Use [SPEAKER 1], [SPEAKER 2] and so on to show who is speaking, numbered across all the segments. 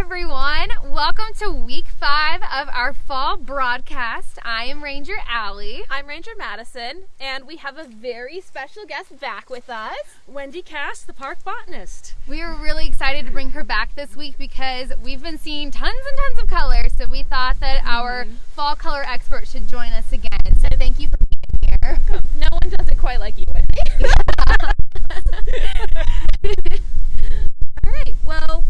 [SPEAKER 1] everyone. Welcome to week five of our fall broadcast. I am Ranger Allie.
[SPEAKER 2] I'm Ranger Madison, and we have a very special guest back with us.
[SPEAKER 3] Wendy Cass, the park botanist.
[SPEAKER 1] We are really excited to bring her back this week because we've been seeing tons and tons of color, So we thought that mm-hmm. our fall color expert should join us again. So thank you for being here.
[SPEAKER 2] No one does it quite like you, Wendy. all right. Well.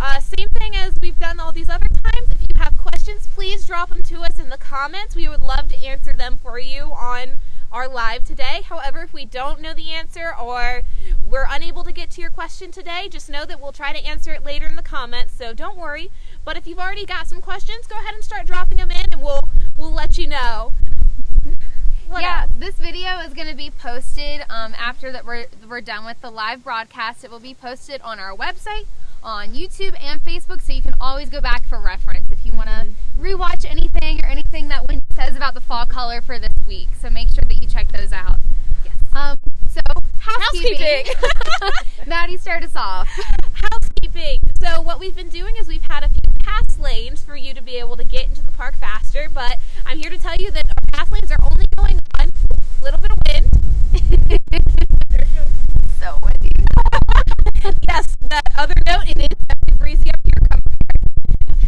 [SPEAKER 2] Uh, same thing as we've done all these other times. If you have questions, please drop them to us in the comments. We would love to answer them for you on our live today. However, if we don't know the answer or we're unable to get to your question today, just know that we'll try to answer it later in the comments. So don't worry. But if you've already got some questions, go ahead and start dropping them in, and we'll we'll let you know.
[SPEAKER 1] Yeah, else? this video is going to be posted um, after that we're we're done with the live broadcast. It will be posted on our website on YouTube and Facebook, so you can always go back for reference if you want to mm-hmm. rewatch anything or anything that Wendy says about the fall color for this week. So make sure that you check those out. Yes. Um, so housekeeping. housekeeping. Maddie, start us off.
[SPEAKER 2] Housekeeping. So what we've been doing is we've had a few pass lanes for you to be able to get into the park faster, but I'm here to tell you that our pass lanes are only going on a little bit of wind. so windy. yes, that other note, it is definitely breezy up here.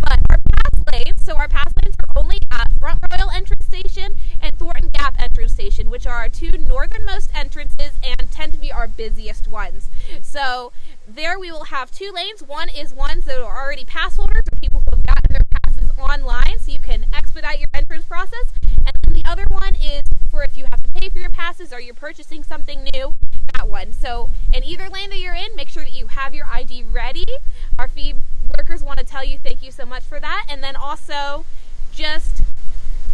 [SPEAKER 2] But our pass lanes, so our pass lanes are only at Front Royal Entrance Station and Thornton Gap Entrance Station, which are our two northernmost entrances and tend to be our busiest ones. So there we will have two lanes. One is ones that are already pass holders or people who have gotten their passes online, so you can expedite your entrance process. And the other one is for if you have to pay for your passes or you're purchasing something new, that one. So in either lane that you're in, make sure that you have your ID ready. Our fee workers want to tell you thank you so much for that. And then also just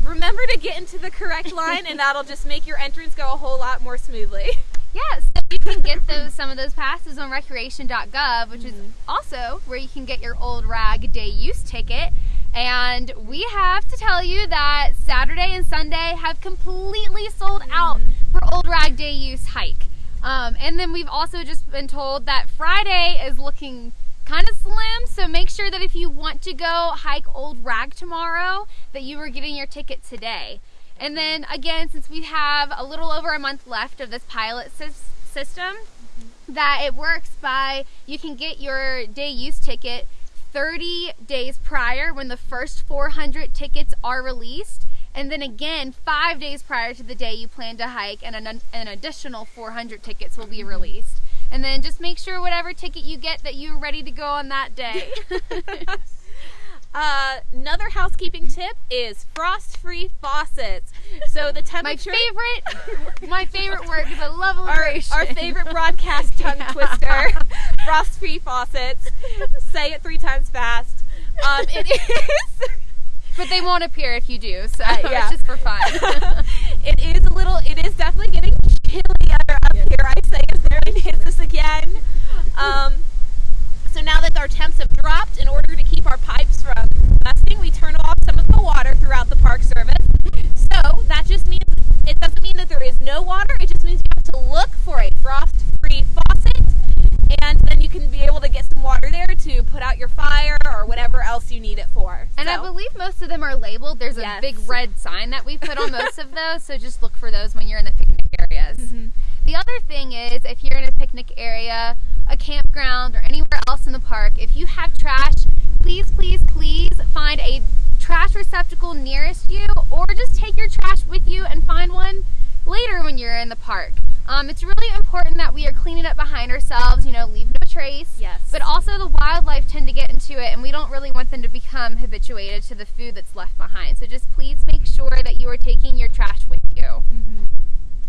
[SPEAKER 2] remember to get into the correct line and that'll just make your entrance go a whole lot more smoothly.
[SPEAKER 1] Yeah, so you can get those some of those passes on recreation.gov, which mm-hmm. is also where you can get your old rag day use ticket. And we have to tell you that Saturday and Sunday have completely sold out mm-hmm. for Old Rag Day Use hike. Um, and then we've also just been told that Friday is looking kind of slim, so make sure that if you want to go hike Old Rag tomorrow, that you are getting your ticket today. And then again, since we have a little over a month left of this pilot system, mm-hmm. that it works by you can get your day use ticket 30 days prior when the first 400 tickets are released. And then again, five days prior to the day you plan to hike, and an, an additional 400 tickets will be released. And then just make sure whatever ticket you get that you're ready to go on that day.
[SPEAKER 2] Uh, another housekeeping tip is frost-free faucets. So the temperature.
[SPEAKER 1] my favorite, my favorite word because I love alliteration.
[SPEAKER 2] Our, our favorite broadcast tongue twister. Frost-free faucets. Say it three times fast. Um, it is.
[SPEAKER 1] But they won't appear if you do, so uh, yeah. it's just for fun.
[SPEAKER 2] it is a little. It is definitely getting chilly up yeah. here. I say as rain hits us again. Um, so now that our temps have dropped, in order to keep our pipes from busting, we turn off some of the water throughout the park service. So that just means, it doesn't mean that there is no water, it just means you have to look for a frost-free faucet, and then you can be able to get some water there to put out your fire or whatever else you need it for.
[SPEAKER 1] And so. I believe most of them are labeled. There's a yes. big red sign that we put on most of those, so just look for those when you're in the picnic areas. Mm -hmm. The other thing is, if you're in a picnic area, a campground, or anywhere else in the park, if you have trash, please, please, please find a trash receptacle nearest you, or just take your trash with you and find one later when you're in the park. Um, it's really important that we are cleaning up behind ourselves, you know, leave no trace.
[SPEAKER 2] Yes.
[SPEAKER 1] But also the wildlife tend to get into it and we don't really want them to become habituated to the food that's left behind. So just please make sure that you are taking your trash with you. Mm -hmm.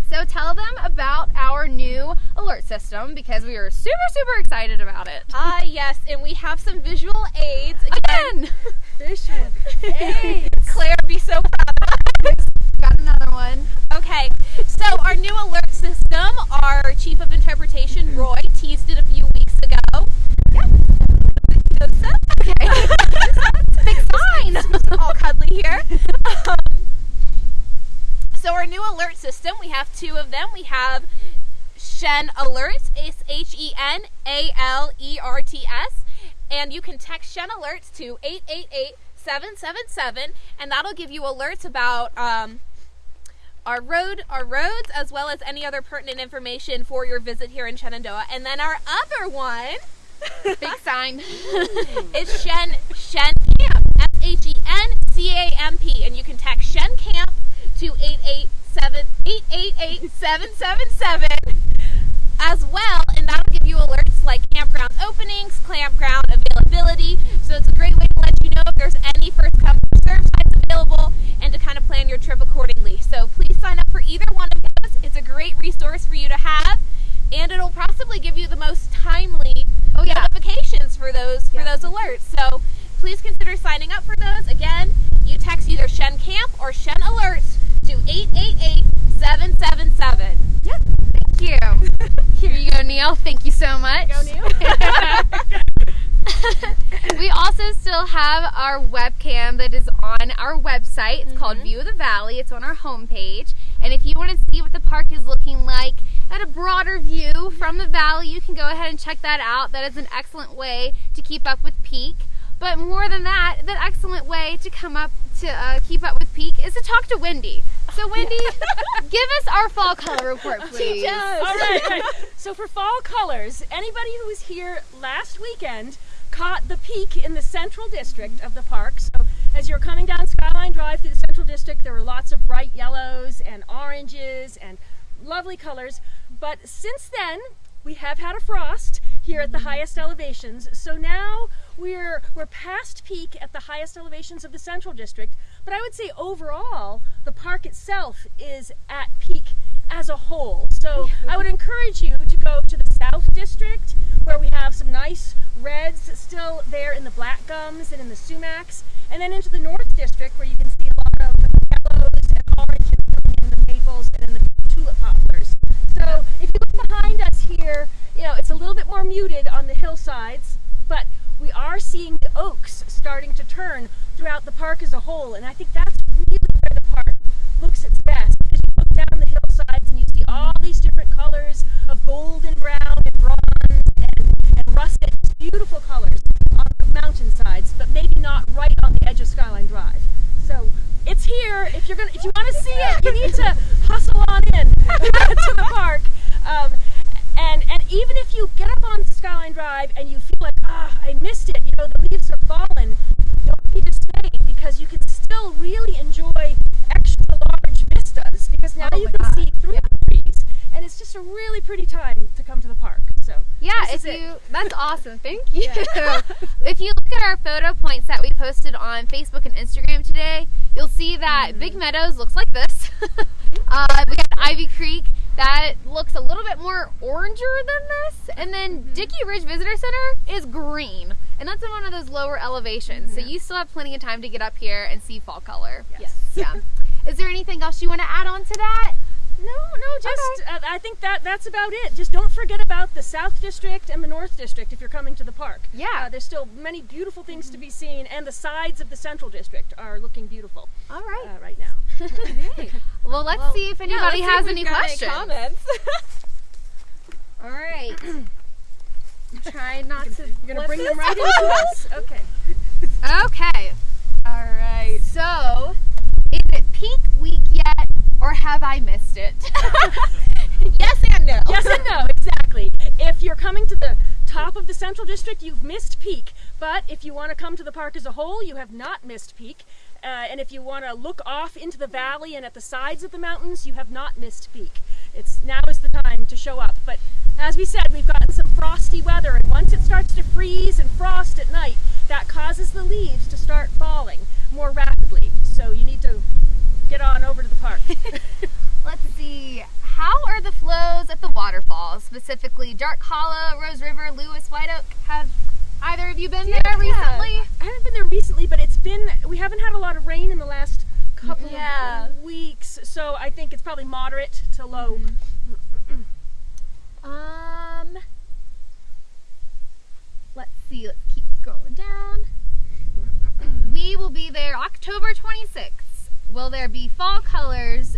[SPEAKER 1] So tell them about our new alert system because we are super, super excited about it.
[SPEAKER 2] Ah, uh, yes, and we have some visual aids.
[SPEAKER 1] Again! Again.
[SPEAKER 3] visual aids.
[SPEAKER 2] Claire, be so proud
[SPEAKER 1] Got another one.
[SPEAKER 2] Okay, so our new alert system, our Chief of Interpretation, Roy, teased it a few weeks ago.
[SPEAKER 1] Yeah. Okay. Big sign.
[SPEAKER 2] All cuddly here. Um, so our new alert system, we have two of them. We have Shen Alerts, it's H-E-N-A-L-E-R-T-S. and you can text Shen Alerts to 888 777, and that'll give you alerts about um, our road, our roads, as well as any other pertinent information for your visit here in Shenandoah. And then our other one
[SPEAKER 1] Big sign.
[SPEAKER 2] is Shen Shen Camp. S H E N C A M P. And you can text Shen Camp to 887 888 777 as well, and that'll give you alerts like campground openings, campground availability. So it's a great way to let you know if there's any first come first serve sites available and to kind of plan your trip accordingly. So please sign up for either one of those. It's a great resource for you to have, and it'll possibly give you the most timely
[SPEAKER 1] Oh, yeah.
[SPEAKER 2] notifications for those for those alerts. So please consider signing up for those. Again, you text either Shen Camp or Shen Alerts to 888 777.
[SPEAKER 1] Yeah, thank you. Here you go, Neil. Thank you so much.
[SPEAKER 2] Go, Neil.
[SPEAKER 1] we also still have our webcam that is our website. It's called View of the Valley. It's on our homepage. And if you want to see what the park is looking like at a broader view from the valley, you can go ahead and check that out. That is an excellent way to keep up with peak. But more than that, the excellent way to come up to uh, keep up with peak is to talk to Wendy. So, Wendy, give us our fall color report, please.
[SPEAKER 3] All right. right. So for fall colors, anybody who was here last weekend caught the peak in the central district of the park. So as you're coming down Skyline Drive through the central district, there were lots of bright yellows and oranges and lovely colors. But since then, we have had a frost here at the mm-hmm. highest elevations. So now we're we're past peak at the highest elevations of the central district. But I would say overall, the park itself is at peak as a whole. So I would encourage you to go to the South District where we have some nice reds still there in the black gums and in the sumacs, and then into the North District where you can see a lot of yellows and oranges in the maples and in the tulip poplars. So if you look behind us here, you know, it's a little bit more muted on the hillsides, but we are seeing the oaks starting to turn throughout the park as a whole, and I think that's really where the park looks its best. Because you look down the hillsides and you see all these different colors of golden brown and bronze and, and russet, beautiful colors on the mountainsides, but maybe not right on the edge of Skyline Drive. So it's here. If you're gonna, if you want to see it, you need to hustle on in to the park. Um, and and even if you get up on Skyline Drive and you feel like ah I missed it, you know the leaves have fallen, don't be dismayed because you can still really enjoy extra large vistas because now
[SPEAKER 1] Oh
[SPEAKER 3] you can
[SPEAKER 1] God.
[SPEAKER 3] see through and it's just a really pretty time to come to the park. So
[SPEAKER 1] Yeah, if
[SPEAKER 3] it.
[SPEAKER 1] you that's awesome. Thank you. if you look at our photo points that we posted on Facebook and Instagram today, you'll see that Big
[SPEAKER 3] Mm-hmm.
[SPEAKER 1] Meadows looks like this. uh, we got Ivy Creek that looks a little bit more oranger than this, and then
[SPEAKER 3] Mm-hmm.
[SPEAKER 1] Dickey Ridge Visitor Center is green, and that's in one of those lower elevations. So you still have plenty of time to get up here and see fall color.
[SPEAKER 3] Mm-hmm. Yes.
[SPEAKER 1] Yeah. Is there anything else you want to add on to that?
[SPEAKER 3] No, no, just uh, I think that that's about it. Just don't forget about the South District and the North District if you're coming to the park.
[SPEAKER 1] Yeah.
[SPEAKER 3] uh, there's still many beautiful things to be seen, and the sides of the Central District are looking beautiful
[SPEAKER 1] All right.
[SPEAKER 3] uh, right now.
[SPEAKER 1] Well, let's
[SPEAKER 2] Well,
[SPEAKER 1] see if anybody
[SPEAKER 2] let's
[SPEAKER 1] has
[SPEAKER 2] if
[SPEAKER 1] any questions.
[SPEAKER 2] comments.
[SPEAKER 1] All right. Try not to.
[SPEAKER 3] You're gonna bring them right into us. Okay.
[SPEAKER 1] Okay. All right. So, is it peak week yet, or have I missed it?
[SPEAKER 2] yes and no.
[SPEAKER 3] Yes and no, exactly. If you're coming to the top of the Central District, you've missed peak. But if you want to come to the park as a whole, you have not missed peak. Uh, and if you want to look off into the valley and at the sides of the mountains, you have not missed peak. It's now is the time to show up. But as we said, we've gotten some frosty weather, and once it starts to freeze and frost at night, that causes the leaves to start falling more rapidly. So you need to get on over to the park.
[SPEAKER 1] Let's see. How are the flows at the waterfalls, specifically Dark Hollow, Rose River, Lewis, White Oak? Have either of you been there
[SPEAKER 3] Yeah,
[SPEAKER 1] recently?
[SPEAKER 3] I haven't been there recently, but it's been we haven't had a lot of rain in the last couple
[SPEAKER 2] Yeah.
[SPEAKER 3] of weeks, so I think it's probably moderate to low.
[SPEAKER 1] Um. Let's see. Let's keep scrolling down. We will be there October 26th. Will there be fall colors?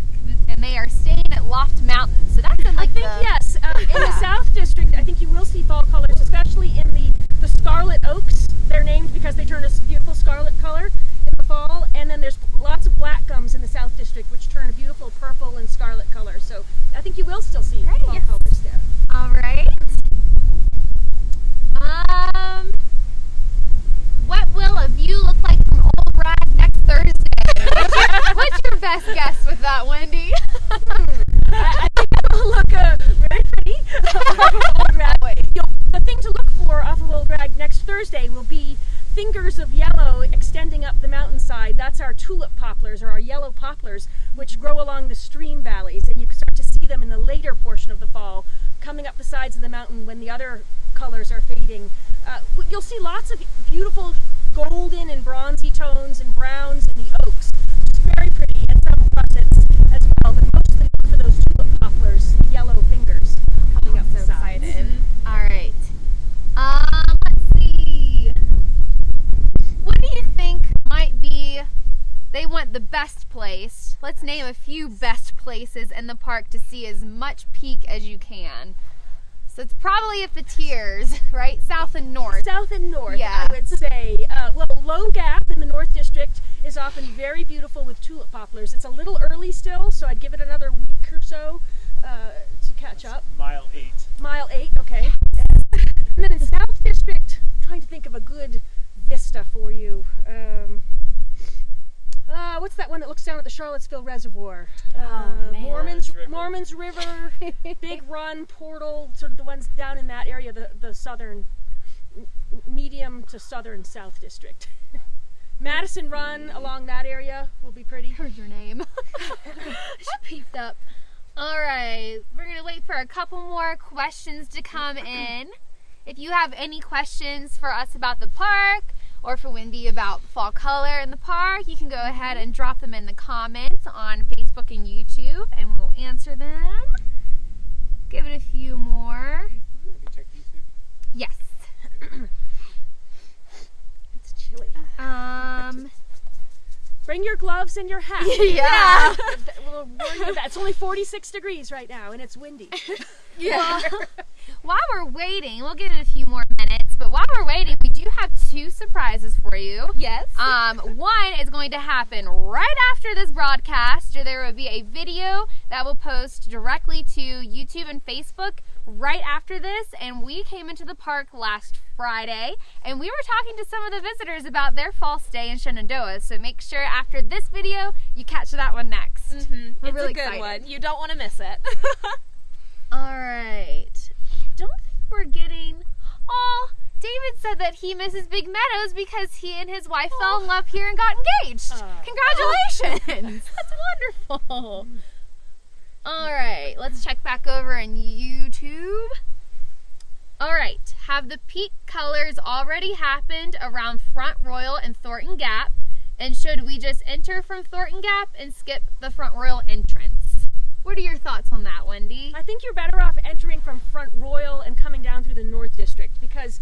[SPEAKER 1] And they are staying at Loft Mountain. So that's in like
[SPEAKER 3] I think
[SPEAKER 1] the
[SPEAKER 3] uh, in the South District, I think you will see fall colors, especially in the, the scarlet oaks. They're named because they turn a beautiful scarlet color in the fall. And then there's lots of black gums in the South District, which turn a beautiful purple and scarlet color. So I think you will still see Great. fall colors there. All right. Other colors are fading. Uh, you'll see lots of beautiful golden and bronzy tones and browns in the oaks, which is very pretty, and some russets as well, but mostly for those tulip poplars, the yellow fingers coming up
[SPEAKER 1] so
[SPEAKER 3] the sides.
[SPEAKER 1] excited. All right. Um, let's see. What do you think might be? They want the best place. Let's name a few best places in the park to see as much peak as you can. So it's probably at the tiers, right? South and north.
[SPEAKER 3] South and north,
[SPEAKER 1] Yeah.
[SPEAKER 3] I would say. Uh, well, Low Gap in the North District is often very beautiful with tulip poplars. It's a little early still, so I'd give it another week or so uh, to catch up.
[SPEAKER 4] Mile eight.
[SPEAKER 3] Mile eight, okay. And then in South District, trying to think of a good vista for you. Um, uh, what's that one that looks down at the Charlottesville Reservoir? Uh,
[SPEAKER 2] man.
[SPEAKER 3] Moormans,
[SPEAKER 4] Moormans River.
[SPEAKER 3] Moormans River, Big Run, Portal, sort of the ones down in that area, the, the southern, medium to southern South District. Madison Run along that area will be pretty.
[SPEAKER 1] Heard your name. she peeped up. All right, we're gonna wait for a couple more questions to come in. If you have any questions for us about the park or for Wendy about fall color in the park, you can go ahead and drop them in the comments on Facebook and YouTube, and we'll answer them. Give it a few more.
[SPEAKER 4] Let me check YouTube.
[SPEAKER 1] Yes.
[SPEAKER 3] It's chilly.
[SPEAKER 1] Um.
[SPEAKER 3] Bring your gloves and your hat.
[SPEAKER 1] Yeah.
[SPEAKER 3] We'll warn you that it's only 46 degrees right now and it's windy.
[SPEAKER 1] Yeah. while we're waiting, we'll give it a few more minutes. But while we're waiting, have two surprises for you.
[SPEAKER 2] Yes.
[SPEAKER 1] Um, one is going to happen right after this broadcast. There will be a video that will post directly to YouTube and Facebook right after this. And we came into the park last Friday and we were talking to some of the visitors about their fall stay in Shenandoah. So make sure after this video you catch that one next.
[SPEAKER 2] Mhm.
[SPEAKER 1] We're
[SPEAKER 2] it's
[SPEAKER 1] really
[SPEAKER 2] a good
[SPEAKER 1] excited.
[SPEAKER 2] one. You don't want to miss it.
[SPEAKER 1] All right. Don't think we're getting. Oh, David said that he misses Big Meadows because he and his wife fell in oh. love here and got engaged.
[SPEAKER 3] Aw.
[SPEAKER 1] Congratulations! That's wonderful. All right, let's check back over in YouTube. All right, have the peak colors already happened around Front Royal and Thornton Gap? And should we just enter from Thornton Gap and skip the Front Royal entrance? What are your thoughts on that, Wendy?
[SPEAKER 3] I think you're better off entering from Front Royal and coming down through the North District because,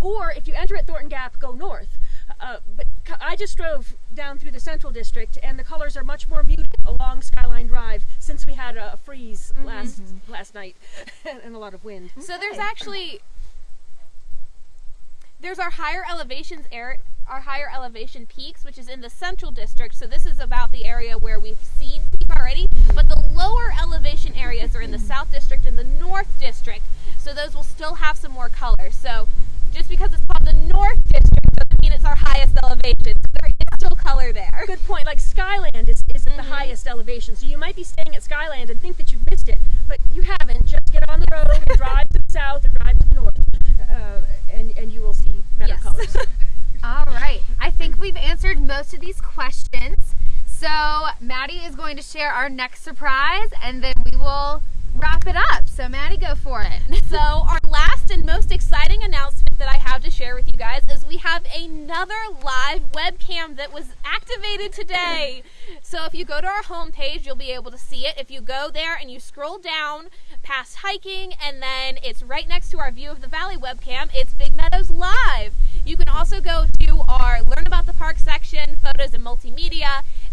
[SPEAKER 3] or if you enter at Thornton Gap, go north. Uh, but I just drove down through the Central District and the colors are much more muted along Skyline Drive since we had a, freeze last last night and a lot of wind.
[SPEAKER 2] So there's actually there's our higher elevations air our higher elevation peaks, which is in the central district. So this is about the area where we've seen peak already. But the lower elevation areas are in the south district and the north district. So those will still have some more color. So just because it's called the north district doesn't mean it's our highest elevation. There is still color there.
[SPEAKER 3] Good point. Like Skyland is, is at the highest elevation, so you might be staying at Skyland and think that you've missed it, but you haven't. Just get on the road and drive to the south or drive to the north, uh, and and you will see better
[SPEAKER 2] Yes.
[SPEAKER 3] colors.
[SPEAKER 1] All right. I think we've answered most of these questions. So Maddie is going to share our next surprise, and then we will wrap it up. So Maddie, go for it.
[SPEAKER 2] So, our last and most exciting announcement that I have to share with you guys is we have another live webcam that was activated today. So, if you go to our homepage, you'll be able to see it. If you go there and you scroll down past hiking, and then it's right next to our View of the Valley webcam, it's Big Meadows Live. You can also go to our Learn About the Park section,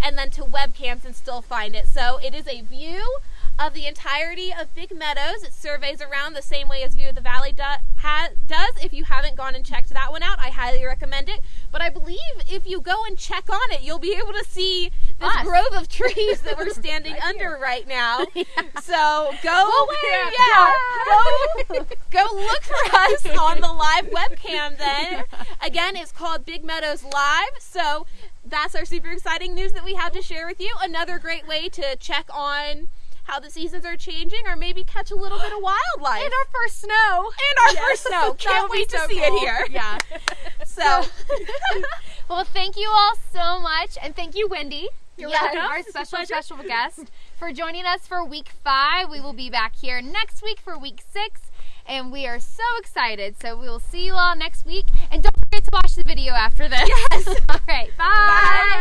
[SPEAKER 2] and then to webcams and still find it. So, it is a view of the entirety of Big Meadows. It surveys around the same way as View of the Valley do, ha, does. If you haven't gone and checked that one out, I highly recommend it. But I believe if you go and check on it, you'll be able to see this
[SPEAKER 1] Us.
[SPEAKER 2] grove of trees that we're standing under right now. So go,
[SPEAKER 1] We'll wave.
[SPEAKER 2] yeah, go, go look for us on the live webcam. Then again, it's called Big Meadows Live. So that's our super exciting news that we have to share with you. Another great way to check on how the seasons are changing, or maybe catch a little bit of wildlife.
[SPEAKER 1] And our first snow.
[SPEAKER 2] And our
[SPEAKER 3] Yes.
[SPEAKER 2] first snow. Can't wait to
[SPEAKER 1] so
[SPEAKER 2] see
[SPEAKER 1] cool.
[SPEAKER 2] it here.
[SPEAKER 1] Yeah.
[SPEAKER 2] So,
[SPEAKER 1] well, thank you all so much, and thank you, Wendy.
[SPEAKER 3] You're
[SPEAKER 1] Yes,
[SPEAKER 3] welcome.
[SPEAKER 1] our special special guest for joining us for week five. We will be back here next week for week six, and we are so excited. So we will see you all next week, and don't forget to watch the video after this. Yes. all right. bye.
[SPEAKER 2] Bye.